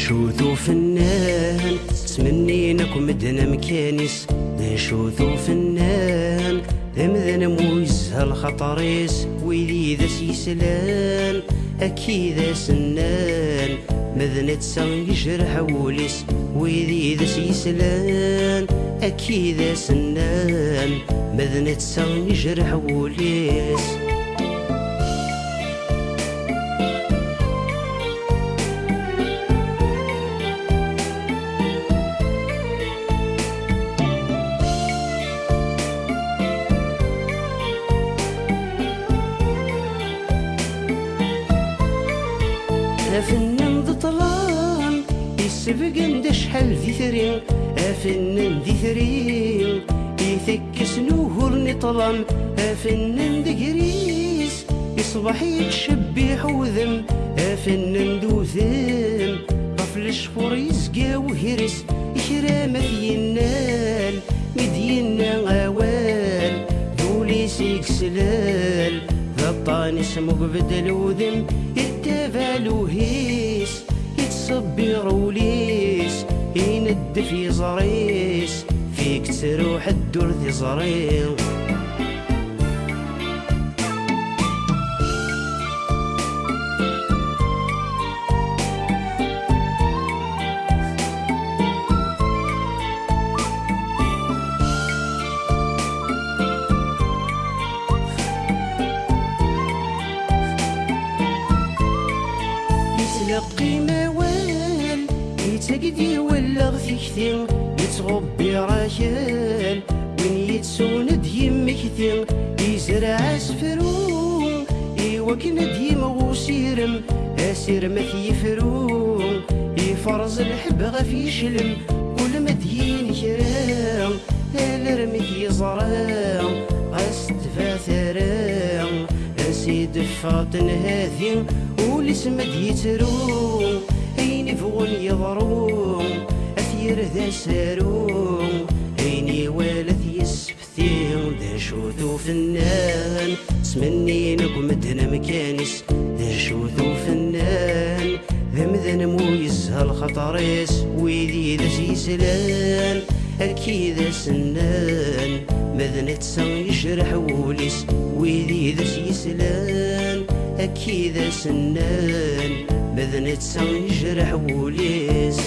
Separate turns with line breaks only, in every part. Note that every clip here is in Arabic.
نشوثو فنان تمنينك مدنا مكانيس. نشوثو فنان امذن مويزها هالخطريس ويذي ذا سيسلان أكيد سنان. مذنة سان جرح وليس. ويذي ذا سيسلان أكيد سنان. مذنة سان جرح وليس. أفنن ذي طلال يسبق عند شحال ذي أفنن ذي يثكس نوهر نطلم أفنن ذي قريس يصبح يتشبح وذم. أفنن ذو ذم طفل الشفور يسقى وهرس. إكرامة ينال مدينا غوال ذولي سيكسلال ذا الطاني سمو بدل وذم يتفالو هيس يتصبر وليس يند في زريس فيك تروح الدور ذي زريس يتقدي ولا غثيكتي يتغبي راكال وين يتسوند يمكتي يزرع سفرو. يوكند يمغوسيرم أسير ما يفرو يفرز الحب غف يشلم كل ما دين كرام الرمي يزرع غاستفا ثرام أسيد فاطن هذي ولي سمد يترو اين فغن يضرو أثير ذا سارو اين والث يسبثين ذا شوثو فنان. سمني نقم مدنا مكانيس ذا شوثو فنان. ذا مذن مويز هالخطريس ويدي ذا سيسلان أكيد سنان مذن تسان يشرح وليس ويدي ذا سيسلان أكيد سنان مذن تسان يجرح وليس؟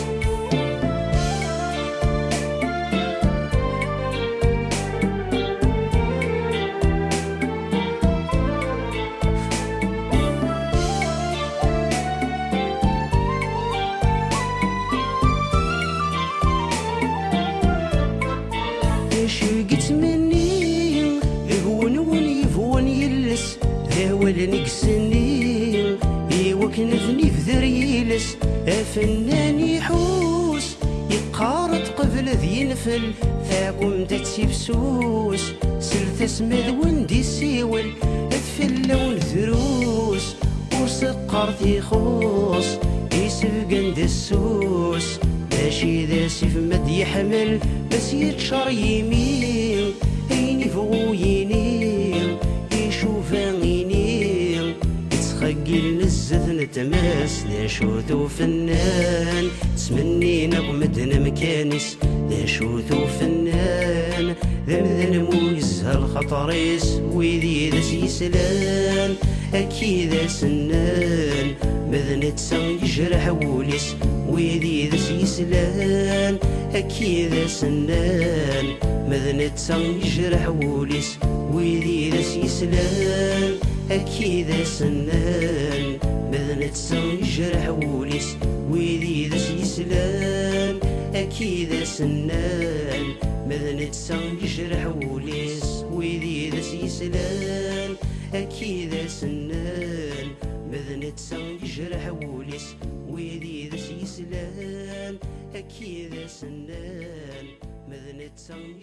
أفنان يحوس يقارط قبل ذي نفل ثاقم تتسيبسوس سلت اسمد وندي سيول اثفل لون ذروس وسقر تيخوص يسبق عند السوس ماشي ذا سيف مد يحمل بس يتشر يمين عيني فوق نزث نتماس ذا شوثو فنان؟ تسمني نقمدنا مكانيس ذا شوثو فنان؟ ذا مذن مويز هالخطريس ويدي ذا سيسلان أكيد سنان تسان يجرح وليس ويدي ذا سيسلان أكيد سنان تسان يجرح وليس ويدي ذا سيسلان أكيد سنان مذن تسان يجرح وليس ويدي ذا سيسلان أكيد سنان مذن تسان يجرح وليس ويدي ذا سيسلان أكيد سنان مذن تسان يجرح وليس ويدي ذا سيسلان أكيد سنان مذن تسان